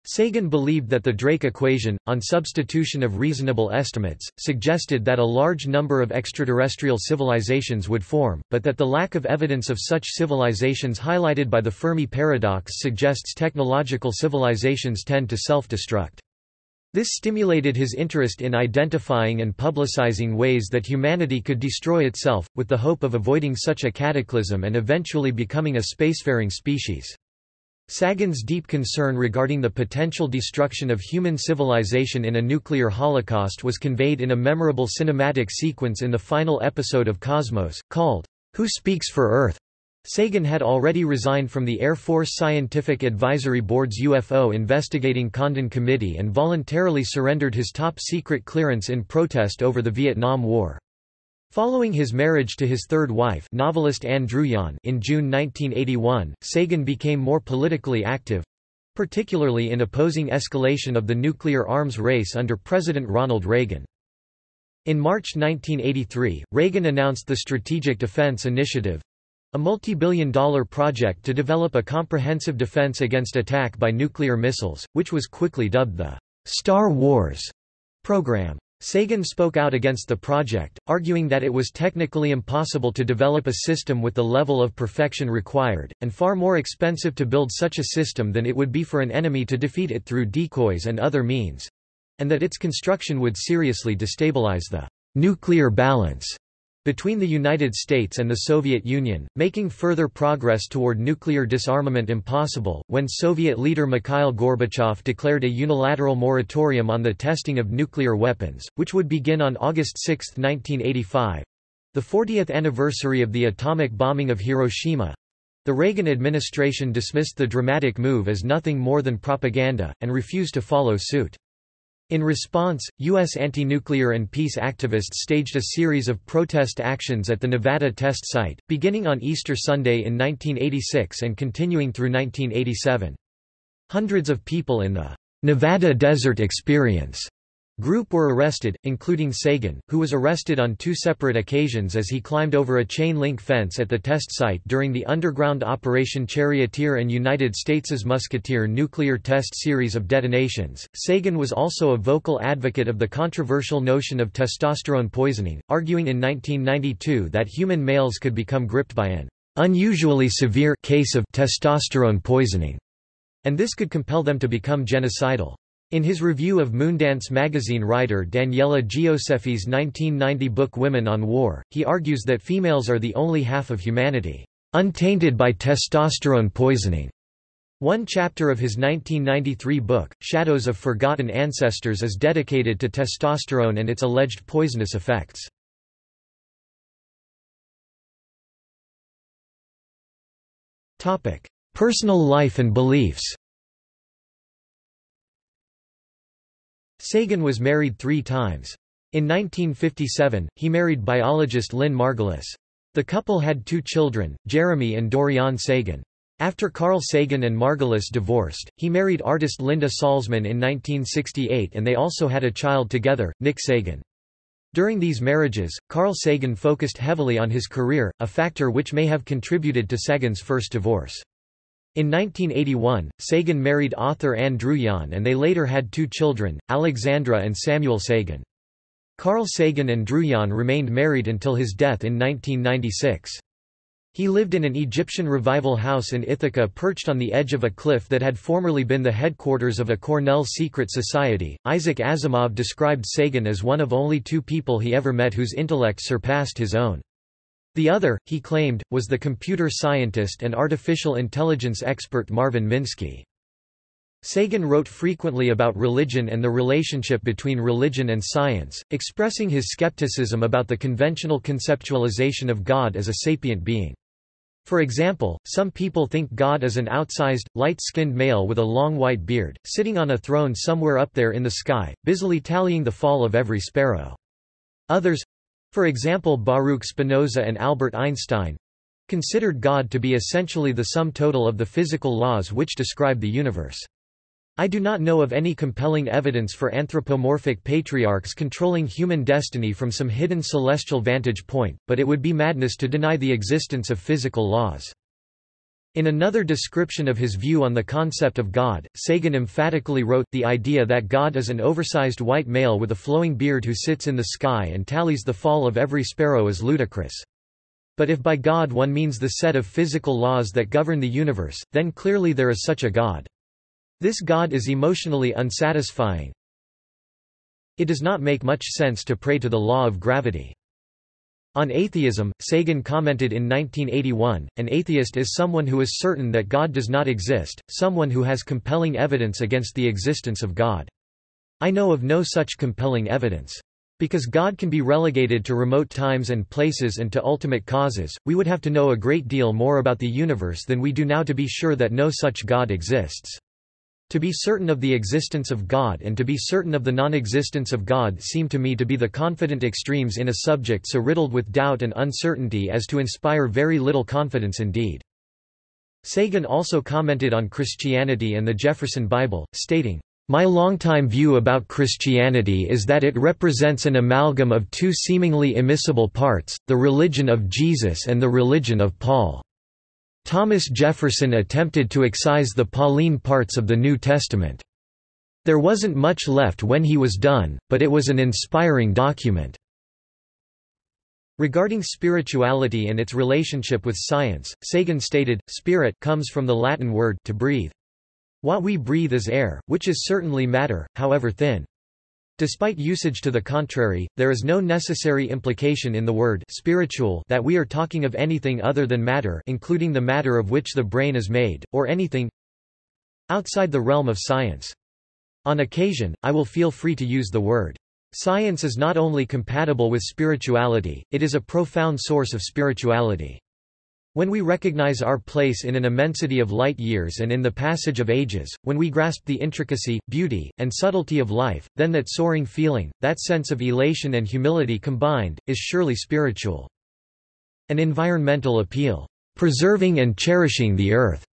Sagan believed that the Drake equation, on substitution of reasonable estimates, suggested that a large number of extraterrestrial civilizations would form, but that the lack of evidence of such civilizations highlighted by the Fermi paradox suggests technological civilizations tend to self-destruct. This stimulated his interest in identifying and publicizing ways that humanity could destroy itself, with the hope of avoiding such a cataclysm and eventually becoming a spacefaring species. Sagan's deep concern regarding the potential destruction of human civilization in a nuclear holocaust was conveyed in a memorable cinematic sequence in the final episode of Cosmos, called, Who Speaks for Earth? Sagan had already resigned from the Air Force Scientific Advisory Board's UFO Investigating Condon Committee and voluntarily surrendered his top-secret clearance in protest over the Vietnam War. Following his marriage to his third wife novelist Ann Druyan in June 1981, Sagan became more politically active—particularly in opposing escalation of the nuclear arms race under President Ronald Reagan. In March 1983, Reagan announced the Strategic Defense Initiative, a multi-billion dollar project to develop a comprehensive defense against attack by nuclear missiles, which was quickly dubbed the Star Wars program. Sagan spoke out against the project, arguing that it was technically impossible to develop a system with the level of perfection required, and far more expensive to build such a system than it would be for an enemy to defeat it through decoys and other means, and that its construction would seriously destabilize the nuclear balance between the United States and the Soviet Union, making further progress toward nuclear disarmament impossible, when Soviet leader Mikhail Gorbachev declared a unilateral moratorium on the testing of nuclear weapons, which would begin on August 6, 1985—the 40th anniversary of the atomic bombing of Hiroshima. The Reagan administration dismissed the dramatic move as nothing more than propaganda, and refused to follow suit. In response, U.S. anti-nuclear and peace activists staged a series of protest actions at the Nevada test site, beginning on Easter Sunday in 1986 and continuing through 1987. Hundreds of people in the Nevada Desert Experience Group were arrested, including Sagan, who was arrested on two separate occasions as he climbed over a chain-link fence at the test site during the underground Operation Charioteer and United States's Musketeer nuclear test series of detonations. Sagan was also a vocal advocate of the controversial notion of testosterone poisoning, arguing in 1992 that human males could become gripped by an unusually severe case of testosterone poisoning, and this could compel them to become genocidal. In his review of Moondance magazine writer Daniela Gioseffi's 1990 book Women on War, he argues that females are the only half of humanity, untainted by testosterone poisoning. One chapter of his 1993 book, Shadows of Forgotten Ancestors is dedicated to testosterone and its alleged poisonous effects. Personal life and beliefs Sagan was married three times. In 1957, he married biologist Lynn Margulis. The couple had two children, Jeremy and Dorian Sagan. After Carl Sagan and Margulis divorced, he married artist Linda Salzman in 1968 and they also had a child together, Nick Sagan. During these marriages, Carl Sagan focused heavily on his career, a factor which may have contributed to Sagan's first divorce. In 1981, Sagan married author Ann Druyan and they later had two children, Alexandra and Samuel Sagan. Carl Sagan and Druyan remained married until his death in 1996. He lived in an Egyptian revival house in Ithaca perched on the edge of a cliff that had formerly been the headquarters of a Cornell secret society. Isaac Asimov described Sagan as one of only two people he ever met whose intellect surpassed his own. The other, he claimed, was the computer scientist and artificial intelligence expert Marvin Minsky. Sagan wrote frequently about religion and the relationship between religion and science, expressing his skepticism about the conventional conceptualization of God as a sapient being. For example, some people think God is an outsized, light-skinned male with a long white beard, sitting on a throne somewhere up there in the sky, busily tallying the fall of every sparrow. Others, for example Baruch Spinoza and Albert Einstein considered God to be essentially the sum total of the physical laws which describe the universe. I do not know of any compelling evidence for anthropomorphic patriarchs controlling human destiny from some hidden celestial vantage point, but it would be madness to deny the existence of physical laws. In another description of his view on the concept of God, Sagan emphatically wrote, the idea that God is an oversized white male with a flowing beard who sits in the sky and tallies the fall of every sparrow is ludicrous. But if by God one means the set of physical laws that govern the universe, then clearly there is such a God. This God is emotionally unsatisfying. It does not make much sense to pray to the law of gravity. On atheism, Sagan commented in 1981, an atheist is someone who is certain that God does not exist, someone who has compelling evidence against the existence of God. I know of no such compelling evidence. Because God can be relegated to remote times and places and to ultimate causes, we would have to know a great deal more about the universe than we do now to be sure that no such God exists. To be certain of the existence of God and to be certain of the non-existence of God seem to me to be the confident extremes in a subject so riddled with doubt and uncertainty as to inspire very little confidence indeed. Sagan also commented on Christianity and the Jefferson Bible, stating, my longtime view about Christianity is that it represents an amalgam of two seemingly immiscible parts, the religion of Jesus and the religion of Paul. Thomas Jefferson attempted to excise the Pauline parts of the New Testament. There wasn't much left when he was done, but it was an inspiring document. Regarding spirituality and its relationship with science, Sagan stated, spirit comes from the Latin word to breathe. What we breathe is air, which is certainly matter, however thin. Despite usage to the contrary, there is no necessary implication in the word spiritual that we are talking of anything other than matter including the matter of which the brain is made, or anything outside the realm of science. On occasion, I will feel free to use the word. Science is not only compatible with spirituality, it is a profound source of spirituality. When we recognize our place in an immensity of light years and in the passage of ages, when we grasp the intricacy, beauty, and subtlety of life, then that soaring feeling, that sense of elation and humility combined, is surely spiritual. An environmental appeal, "...preserving and cherishing the earth",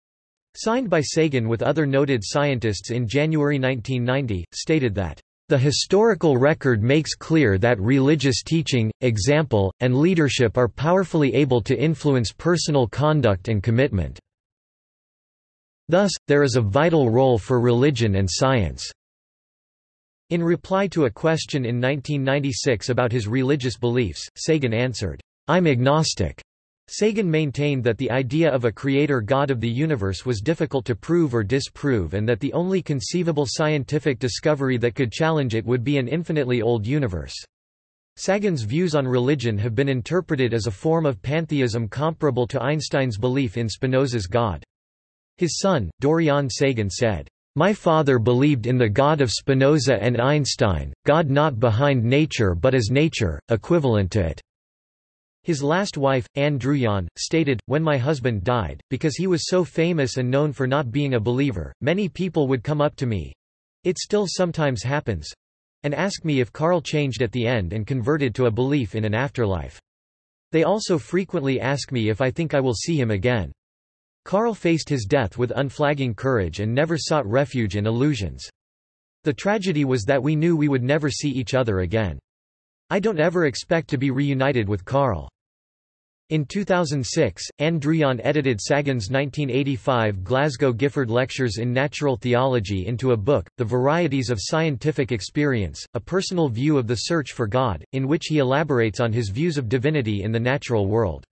signed by Sagan with other noted scientists in January 1990, stated that the historical record makes clear that religious teaching, example, and leadership are powerfully able to influence personal conduct and commitment. Thus, there is a vital role for religion and science. In reply to a question in 1996 about his religious beliefs, Sagan answered, I'm agnostic. Sagan maintained that the idea of a creator god of the universe was difficult to prove or disprove and that the only conceivable scientific discovery that could challenge it would be an infinitely old universe. Sagan's views on religion have been interpreted as a form of pantheism comparable to Einstein's belief in Spinoza's God. His son, Dorian Sagan said, "...my father believed in the God of Spinoza and Einstein, God not behind nature but as nature, equivalent to it." His last wife, Ann Druyan, stated, When my husband died, because he was so famous and known for not being a believer, many people would come up to me—it still sometimes happens—and ask me if Carl changed at the end and converted to a belief in an afterlife. They also frequently ask me if I think I will see him again. Carl faced his death with unflagging courage and never sought refuge in illusions. The tragedy was that we knew we would never see each other again. I don't ever expect to be reunited with Carl. In 2006, Ann Druyan edited Sagan's 1985 Glasgow Gifford Lectures in Natural Theology into a book, The Varieties of Scientific Experience, a personal view of the search for God, in which he elaborates on his views of divinity in the natural world.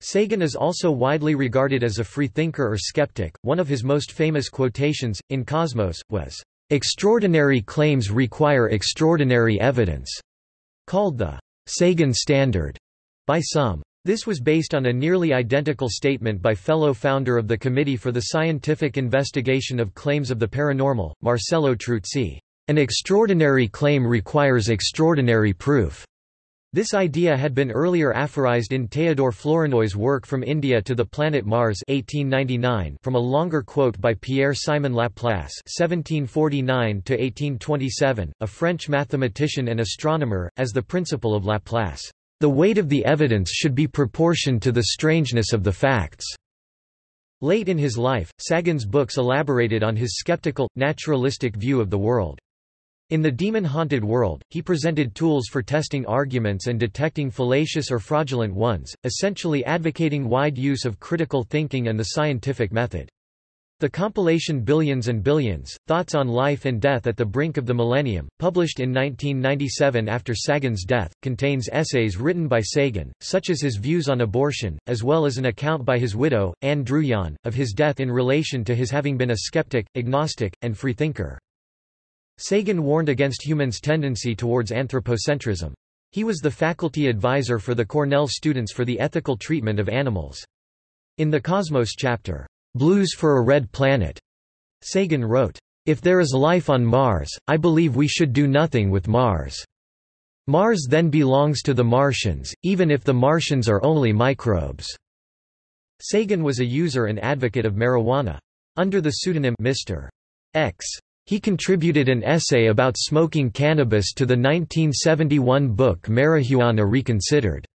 Sagan is also widely regarded as a freethinker or skeptic. One of his most famous quotations, in Cosmos, was, Extraordinary claims require extraordinary evidence called the Sagan Standard by some. This was based on a nearly identical statement by fellow founder of the Committee for the Scientific Investigation of Claims of the Paranormal, Marcello Truzzi. An extraordinary claim requires extraordinary proof. This idea had been earlier aphorized in Theodore Flournoy's work From India to the Planet Mars 1899 from a longer quote by Pierre-Simon Laplace (1749–1827), a French mathematician and astronomer, as the principle of Laplace. The weight of the evidence should be proportioned to the strangeness of the facts. Late in his life, Sagan's books elaborated on his skeptical, naturalistic view of the world. In the demon-haunted world, he presented tools for testing arguments and detecting fallacious or fraudulent ones, essentially advocating wide use of critical thinking and the scientific method. The compilation Billions and Billions, Thoughts on Life and Death at the Brink of the Millennium, published in 1997 after Sagan's death, contains essays written by Sagan, such as his views on abortion, as well as an account by his widow, Ann Druyan, of his death in relation to his having been a skeptic, agnostic, and freethinker. Sagan warned against humans' tendency towards anthropocentrism. He was the faculty advisor for the Cornell students for the ethical treatment of animals. In the Cosmos chapter, Blues for a Red Planet. Sagan wrote, If there is life on Mars, I believe we should do nothing with Mars. Mars then belongs to the Martians, even if the Martians are only microbes. Sagan was a user and advocate of marijuana. Under the pseudonym Mr. X, he contributed an essay about smoking cannabis to the 1971 book Marijuana Reconsidered.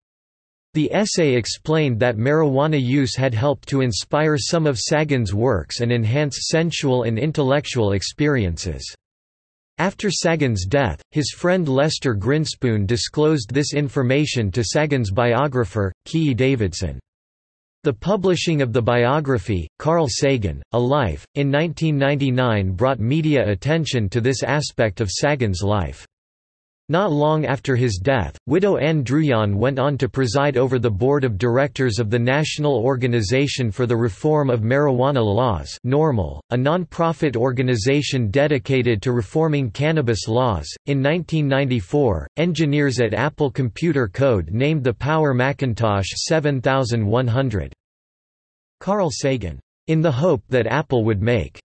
The essay explained that marijuana use had helped to inspire some of Sagan's works and enhance sensual and intellectual experiences. After Sagan's death, his friend Lester Grinspoon disclosed this information to Sagan's biographer, Keay Davidson. The publishing of the biography, Carl Sagan, A Life, in 1999 brought media attention to this aspect of Sagan's life. Not long after his death, widow Ann Druyan went on to preside over the board of directors of the National Organization for the Reform of Marijuana Laws NORML, a non-profit organization dedicated to reforming cannabis laws. In 1994, engineers at Apple Computer Code named the Power Macintosh 7100 Carl Sagan, in the hope that Apple would make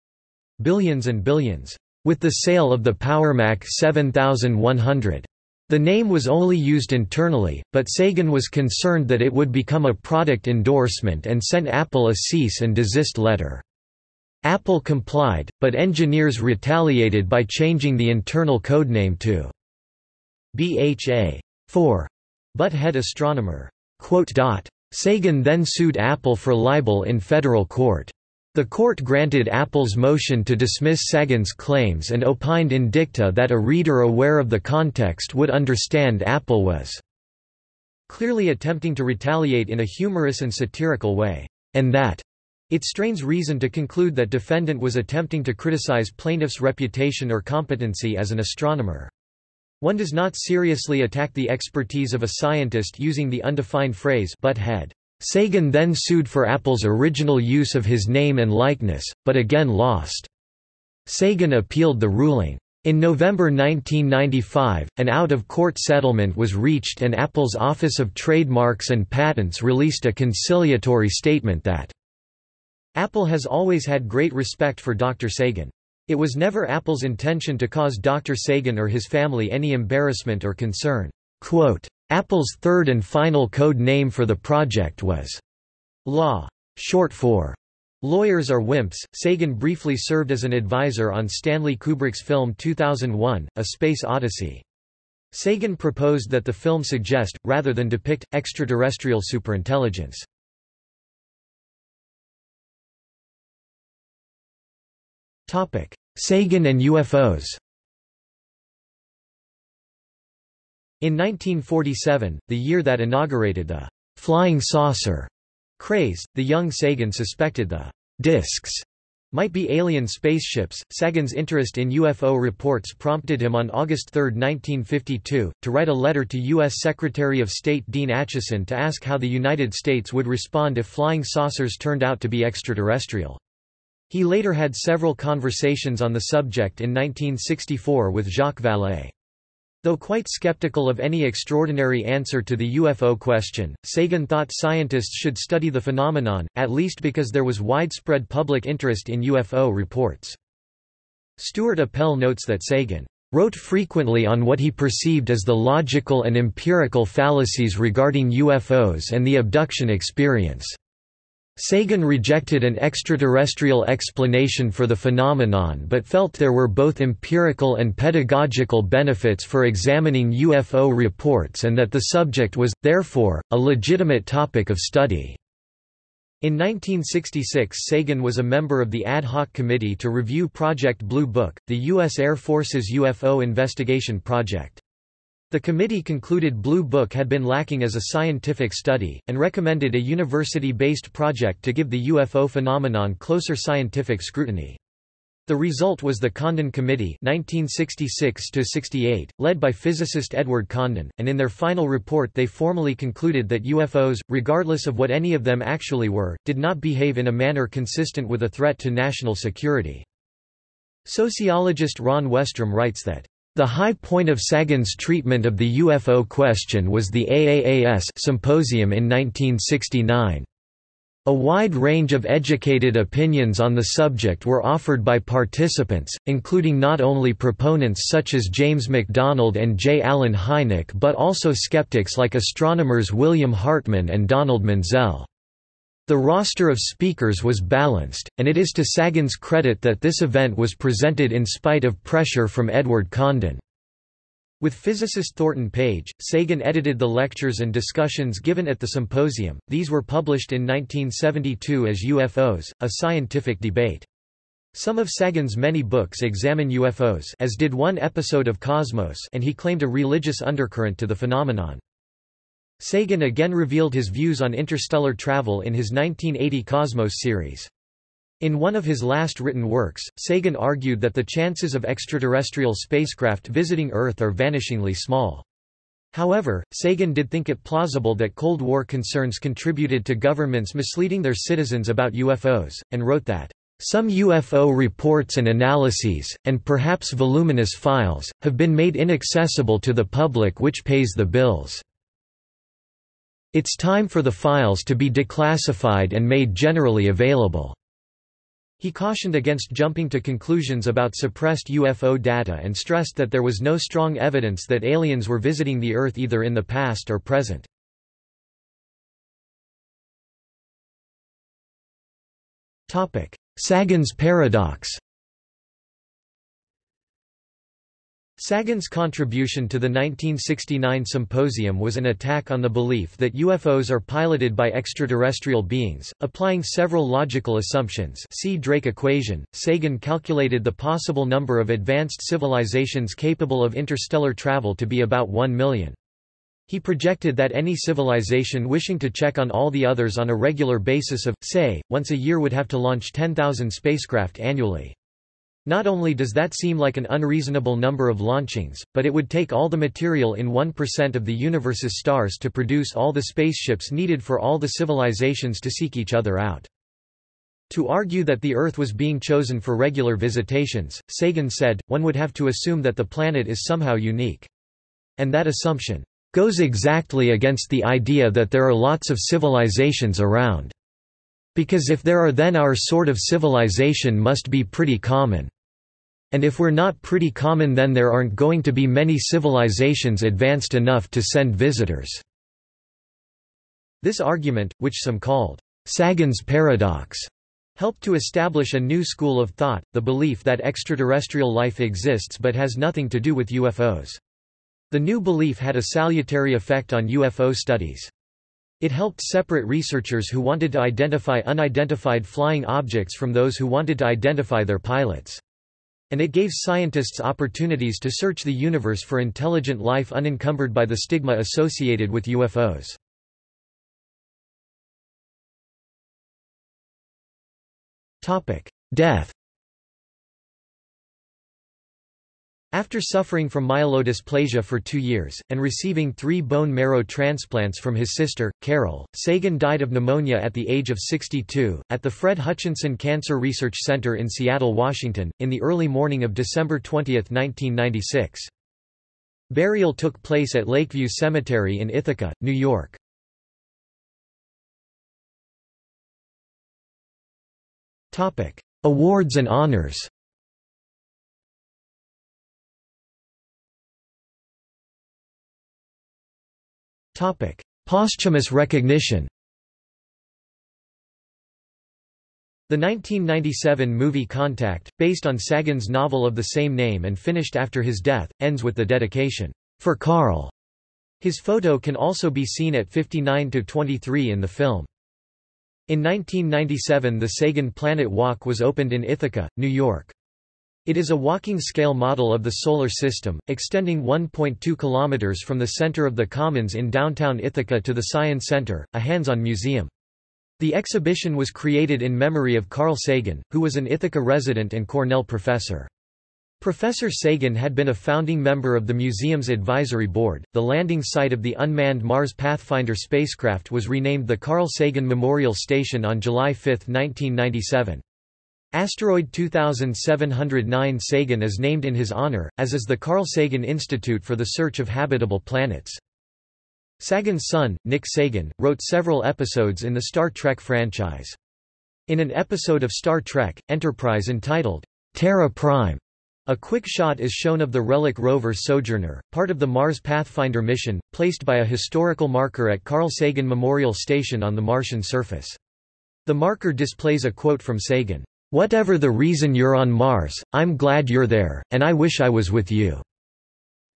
billions and billions with the sale of the PowerMac 7100. The name was only used internally, but Sagan was concerned that it would become a product endorsement and sent Apple a cease and desist letter. Apple complied, but engineers retaliated by changing the internal codename to BHA 4 Butthead Astronomer. Sagan then sued Apple for libel in federal court. The court granted Apple's motion to dismiss Sagan's claims and opined in dicta that a reader aware of the context would understand Apple was clearly attempting to retaliate in a humorous and satirical way, and that it strains reason to conclude that defendant was attempting to criticize plaintiff's reputation or competency as an astronomer. One does not seriously attack the expertise of a scientist using the undefined phrase butthead. Sagan then sued for Apple's original use of his name and likeness, but again lost. Sagan appealed the ruling. In November 1995, an out-of-court settlement was reached and Apple's Office of Trademarks and Patents released a conciliatory statement that Apple has always had great respect for Dr. Sagan. It was never Apple's intention to cause Dr. Sagan or his family any embarrassment or concern. Quote, Apple's third and final code name for the project was Law, short for Lawyers Are Wimps. Sagan briefly served as an advisor on Stanley Kubrick's film 2001, A Space Odyssey. Sagan proposed that the film suggest, rather than depict, extraterrestrial superintelligence. Sagan and UFOs In 1947, the year that inaugurated the «flying saucer» craze, the young Sagan suspected the discs might be alien spaceships. Sagan's interest in UFO reports prompted him on August 3, 1952, to write a letter to U.S. Secretary of State Dean Acheson to ask how the United States would respond if flying saucers turned out to be extraterrestrial. He later had several conversations on the subject in 1964 with Jacques Vallée. Though quite skeptical of any extraordinary answer to the UFO question, Sagan thought scientists should study the phenomenon, at least because there was widespread public interest in UFO reports. Stuart Appelle notes that Sagan wrote frequently on what he perceived as the logical and empirical fallacies regarding UFOs and the abduction experience. Sagan rejected an extraterrestrial explanation for the phenomenon but felt there were both empirical and pedagogical benefits for examining UFO reports and that the subject was, therefore, a legitimate topic of study. In 1966 Sagan was a member of the Ad Hoc Committee to review Project Blue Book, the U.S. Air Force's UFO investigation project. The committee concluded Blue Book had been lacking as a scientific study, and recommended a university-based project to give the UFO phenomenon closer scientific scrutiny. The result was the Condon Committee 1966 led by physicist Edward Condon, and in their final report they formally concluded that UFOs, regardless of what any of them actually were, did not behave in a manner consistent with a threat to national security. Sociologist Ron Westrum writes that the high point of Sagan's treatment of the UFO question was the AAAS symposium in 1969. A wide range of educated opinions on the subject were offered by participants, including not only proponents such as James McDonald and J. Allen Hynek but also skeptics like astronomers William Hartmann and Donald Menzel. The roster of speakers was balanced, and it is to Sagan's credit that this event was presented in spite of pressure from Edward Condon. With physicist Thornton Page, Sagan edited the lectures and discussions given at the symposium. These were published in 1972 as UFOs, a scientific debate. Some of Sagan's many books examine UFOs as did one episode of Cosmos and he claimed a religious undercurrent to the phenomenon. Sagan again revealed his views on interstellar travel in his 1980 Cosmos series. In one of his last written works, Sagan argued that the chances of extraterrestrial spacecraft visiting Earth are vanishingly small. However, Sagan did think it plausible that Cold War concerns contributed to governments misleading their citizens about UFOs, and wrote that, "...some UFO reports and analyses, and perhaps voluminous files, have been made inaccessible to the public which pays the bills. It's time for the files to be declassified and made generally available." He cautioned against jumping to conclusions about suppressed UFO data and stressed that there was no strong evidence that aliens were visiting the Earth either in the past or present. Sagan's paradox Sagan's contribution to the 1969 symposium was an attack on the belief that UFOs are piloted by extraterrestrial beings. Applying several logical assumptions see Drake equation, Sagan calculated the possible number of advanced civilizations capable of interstellar travel to be about 1 million. He projected that any civilization wishing to check on all the others on a regular basis of, say, once a year would have to launch 10,000 spacecraft annually. Not only does that seem like an unreasonable number of launchings, but it would take all the material in 1% of the universe's stars to produce all the spaceships needed for all the civilizations to seek each other out. To argue that the Earth was being chosen for regular visitations, Sagan said, one would have to assume that the planet is somehow unique. And that assumption goes exactly against the idea that there are lots of civilizations around. Because if there are then our sort of civilization must be pretty common. And if we're not pretty common then there aren't going to be many civilizations advanced enough to send visitors." This argument, which some called, "'Sagan's paradox' helped to establish a new school of thought, the belief that extraterrestrial life exists but has nothing to do with UFOs. The new belief had a salutary effect on UFO studies. It helped separate researchers who wanted to identify unidentified flying objects from those who wanted to identify their pilots. And it gave scientists opportunities to search the universe for intelligent life unencumbered by the stigma associated with UFOs. Death After suffering from myelodysplasia for two years, and receiving three bone marrow transplants from his sister, Carol, Sagan died of pneumonia at the age of 62, at the Fred Hutchinson Cancer Research Center in Seattle, Washington, in the early morning of December 20, 1996. Burial took place at Lakeview Cemetery in Ithaca, New York. Awards and honors Topic: Posthumous recognition. The 1997 movie Contact, based on Sagan's novel of the same name and finished after his death, ends with the dedication, "For Carl." His photo can also be seen at 59-23 in the film. In 1997 the Sagan Planet Walk was opened in Ithaca, New York. It is a walking scale model of the Solar System, extending 1.2 kilometers from the center of the Commons in downtown Ithaca to the Science Center, a hands-on museum. The exhibition was created in memory of Carl Sagan, who was an Ithaca resident and Cornell professor. Professor Sagan had been a founding member of the museum's advisory board. The landing site of the unmanned Mars Pathfinder spacecraft was renamed the Carl Sagan Memorial Station on July 5, 1997. Asteroid 2709 Sagan is named in his honor, as is the Carl Sagan Institute for the Search of Habitable Planets. Sagan's son, Nick Sagan, wrote several episodes in the Star Trek franchise. In an episode of Star Trek, Enterprise entitled, Terra Prime, a quick shot is shown of the relic rover Sojourner, part of the Mars Pathfinder mission, placed by a historical marker at Carl Sagan Memorial Station on the Martian surface. The marker displays a quote from Sagan, "'Whatever the reason you're on Mars, I'm glad you're there, and I wish I was with you.'"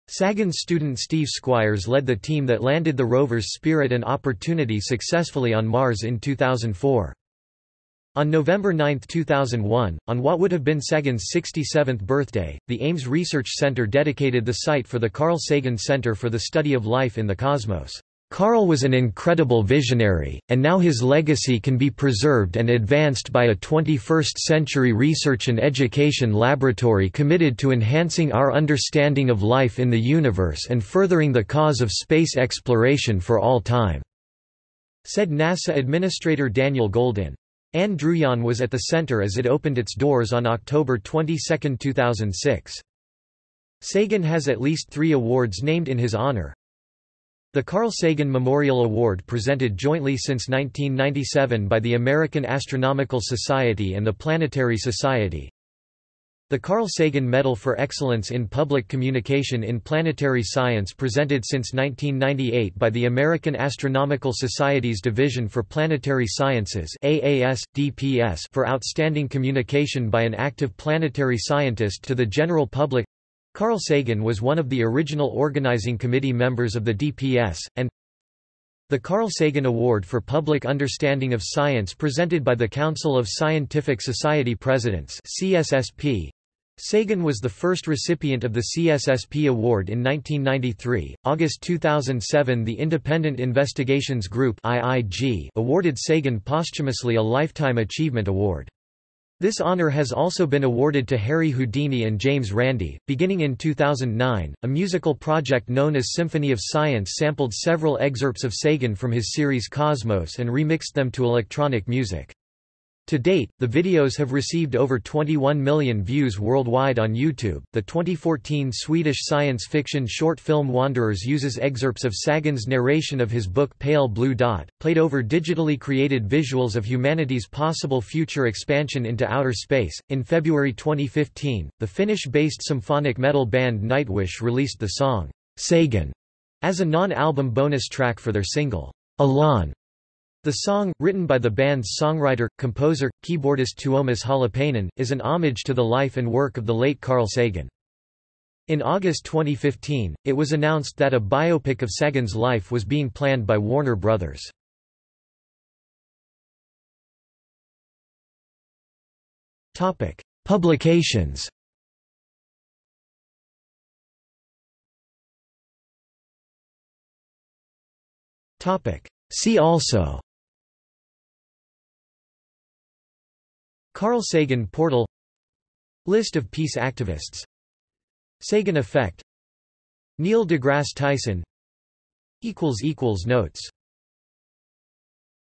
Sagan's student Steve Squyres led the team that landed the rover's Spirit and Opportunity successfully on Mars in 2004. On November 9, 2001, on what would have been Sagan's 67th birthday, the Ames Research Center dedicated the site for the Carl Sagan Center for the Study of Life in the Cosmos. Carl was an incredible visionary, and now his legacy can be preserved and advanced by a 21st-century research and education laboratory committed to enhancing our understanding of life in the universe and furthering the cause of space exploration for all time," said NASA Administrator Daniel Goldin. Ann Druyan was at the center as it opened its doors on October 22, 2006. Sagan has at least three awards named in his honor. The Carl Sagan Memorial Award presented jointly since 1997 by the American Astronomical Society and the Planetary Society, the Carl Sagan Medal for Excellence in Public Communication in Planetary Science presented since 1998 by the American Astronomical Society's Division for Planetary Sciences AAS, for outstanding communication by an active planetary scientist to the general public. Carl Sagan was one of the original organizing committee members of the DPS, and the Carl Sagan Award for Public Understanding of Science presented by the Council of Scientific Society Presidents CSSP, Sagan was the first recipient of the CSSP award in 1993. August 2007, the Independent Investigations Group (IIG) awarded Sagan posthumously a Lifetime Achievement Award. This honor has also been awarded to Harry Houdini and James Randi. Beginning in 2009, a musical project known as Symphony of Science sampled several excerpts of Sagan from his series Cosmos and remixed them to electronic music. To date, the videos have received over 21 million views worldwide on YouTube. The 2014 Swedish science fiction short film Wanderers uses excerpts of Sagan's narration of his book Pale Blue Dot, played over digitally created visuals of humanity's possible future expansion into outer space. In February 2015, the Finnish based symphonic metal band Nightwish released the song Sagan as a non album bonus track for their single Élan the song, written by the band's songwriter, composer, keyboardist Tuomas Holopainen, is an homage to the life and work of the late Carl Sagan. In August 2015, it was announced that a biopic of Sagan's life was being planned by Warner Brothers. Topic: Publications Topic: See also Carl Sagan Portal List of peace activists Sagan Effect Neil deGrasse Tyson Notes